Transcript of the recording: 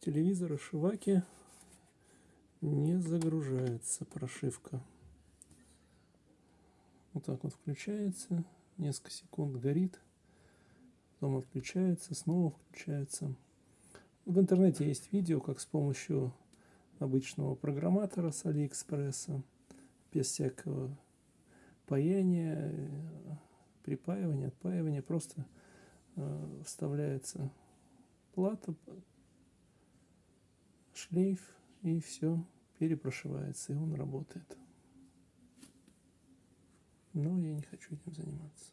телевизора Шиваки не загружается прошивка. Вот так вот включается, несколько секунд горит, потом отключается, снова включается. В интернете есть видео, как с помощью обычного программатора с Алиэкспресса, без всякого паяния, припаивания, отпаивания, просто э, вставляется плата, шлейф и все перепрошивается, и он работает. Но я не хочу этим заниматься.